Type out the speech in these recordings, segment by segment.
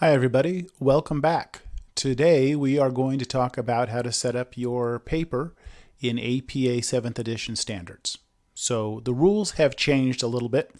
Hi everybody, welcome back. Today we are going to talk about how to set up your paper in APA 7th edition standards. So the rules have changed a little bit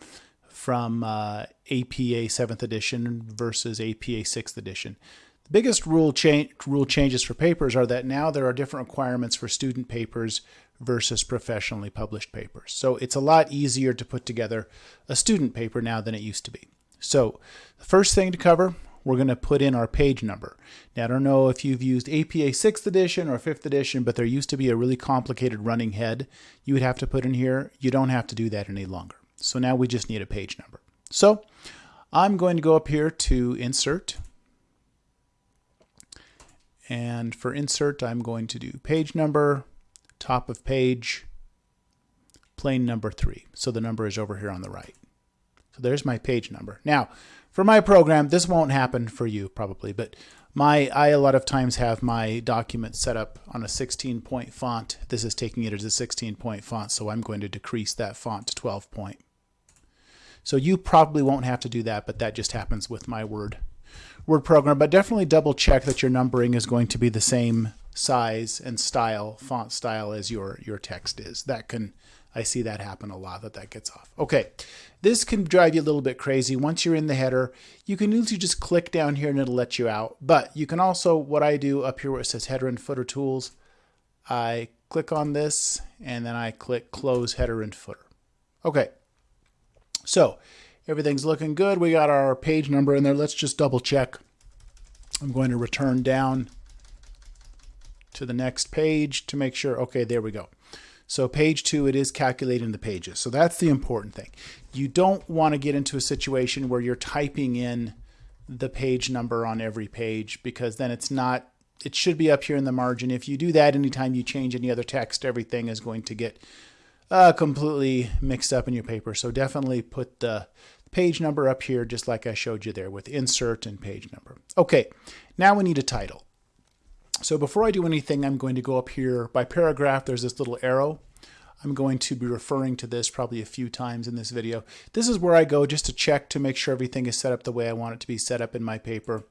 from uh, APA 7th edition versus APA 6th edition. The biggest rule, cha rule changes for papers are that now there are different requirements for student papers versus professionally published papers. So it's a lot easier to put together a student paper now than it used to be. So the first thing to cover we're going to put in our page number. Now, I don't know if you've used APA 6th edition or 5th edition, but there used to be a really complicated running head you would have to put in here. You don't have to do that any longer. So now we just need a page number. So I'm going to go up here to Insert. And for Insert, I'm going to do page number, top of page, plain number 3. So the number is over here on the right. So there's my page number. Now, for my program, this won't happen for you probably, but my I a lot of times have my document set up on a 16 point font. This is taking it as a 16 point font, so I'm going to decrease that font to 12 point. So you probably won't have to do that, but that just happens with my Word Word program. But definitely double check that your numbering is going to be the same size and style, font style as your your text is. That can I see that happen a lot that that gets off. Okay, this can drive you a little bit crazy. Once you're in the header, you can usually just click down here and it'll let you out. But you can also, what I do up here where it says header and footer tools, I click on this and then I click close header and footer. Okay, so everything's looking good. We got our page number in there. Let's just double check. I'm going to return down to the next page to make sure. Okay, there we go. So page two, it is calculating the pages. So that's the important thing. You don't want to get into a situation where you're typing in the page number on every page because then it's not, it should be up here in the margin. If you do that anytime you change any other text, everything is going to get uh, completely mixed up in your paper. So definitely put the page number up here just like I showed you there with insert and page number. Okay, now we need a title. So before I do anything, I'm going to go up here by paragraph. There's this little arrow. I'm going to be referring to this probably a few times in this video. This is where I go just to check to make sure everything is set up the way I want it to be set up in my paper.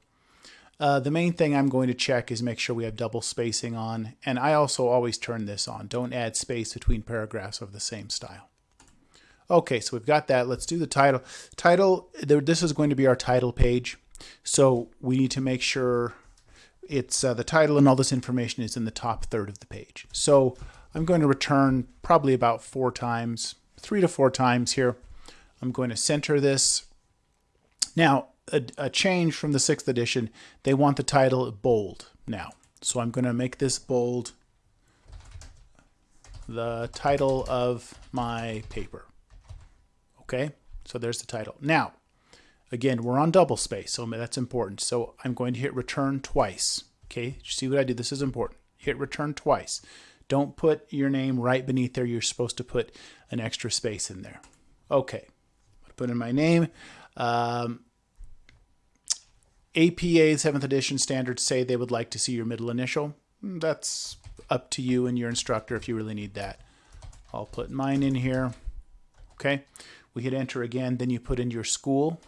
Uh, the main thing I'm going to check is make sure we have double spacing on, and I also always turn this on. Don't add space between paragraphs of the same style. Okay, so we've got that. Let's do the title. Title, this is going to be our title page. So we need to make sure it's uh, the title and all this information is in the top third of the page. So I'm going to return probably about four times, three to four times here. I'm going to center this. Now, a, a change from the sixth edition, they want the title bold now. So I'm going to make this bold the title of my paper. Okay, so there's the title. Now, Again, we're on double space, so that's important. So I'm going to hit return twice. Okay, see what I did? This is important. Hit return twice. Don't put your name right beneath there. You're supposed to put an extra space in there. Okay, put in my name. Um, APA 7th edition standards say they would like to see your middle initial. Hmm, that's up to you and your instructor if you really need that. I'll put mine in here. Okay, we hit enter again. Then you put in your school.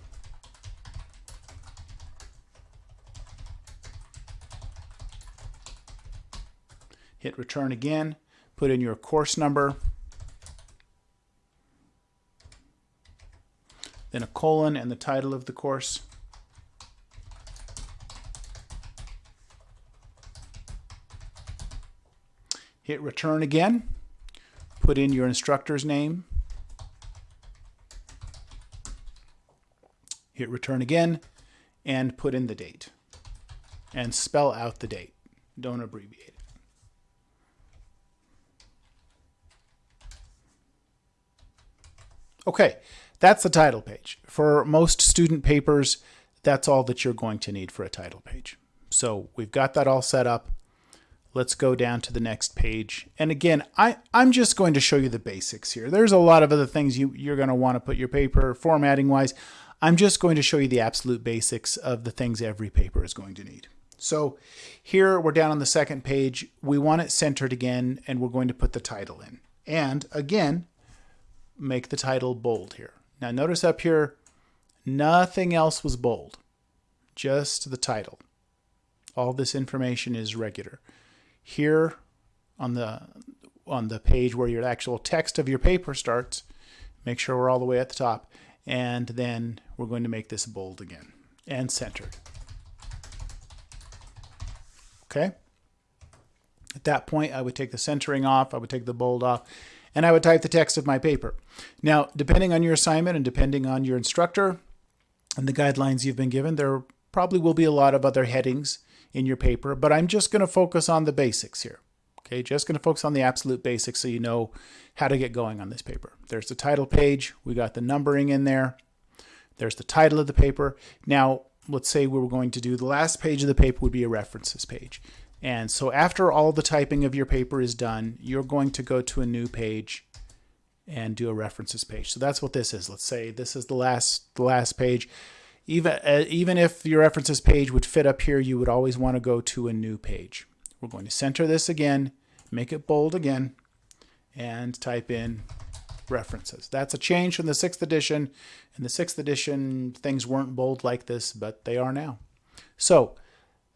Hit return again, put in your course number, then a colon and the title of the course. Hit return again, put in your instructor's name, hit return again, and put in the date. And spell out the date. Don't abbreviate it. Okay, that's the title page. For most student papers, that's all that you're going to need for a title page. So we've got that all set up. Let's go down to the next page. And again, I, I'm just going to show you the basics here. There's a lot of other things you, you're going to want to put your paper formatting wise. I'm just going to show you the absolute basics of the things every paper is going to need. So here we're down on the second page. We want it centered again, and we're going to put the title in. And again, make the title bold here. Now notice up here, nothing else was bold. just the title. All this information is regular. Here on the on the page where your actual text of your paper starts, make sure we're all the way at the top, and then we're going to make this bold again and centered. Okay? At that point, I would take the centering off, I would take the bold off, and I would type the text of my paper. Now, depending on your assignment and depending on your instructor and the guidelines you've been given, there probably will be a lot of other headings in your paper, but I'm just going to focus on the basics here. Okay, just going to focus on the absolute basics so you know how to get going on this paper. There's the title page. We got the numbering in there. There's the title of the paper. Now, let's say we were going to do the last page of the paper would be a references page. And so after all the typing of your paper is done, you're going to go to a new page and do a references page. So that's what this is. Let's say this is the last the last page. Even uh, even if your references page would fit up here, you would always want to go to a new page. We're going to center this again, make it bold again, and type in references. That's a change from the sixth edition. In the sixth edition, things weren't bold like this, but they are now. So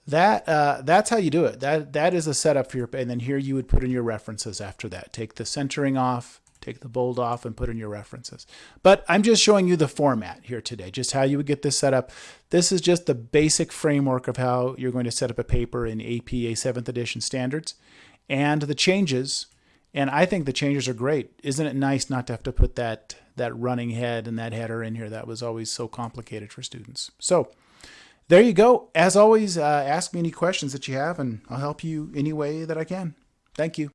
that uh, that's how you do it. That that is a setup for your and then here you would put in your references after that. Take the centering off, take the bold off, and put in your references. But I'm just showing you the format here today, just how you would get this set up. This is just the basic framework of how you're going to set up a paper in APA 7th edition standards and the changes. And I think the changes are great. Isn't it nice not to have to put that that running head and that header in here? That was always so complicated for students. So there you go. As always, uh, ask me any questions that you have, and I'll help you any way that I can. Thank you.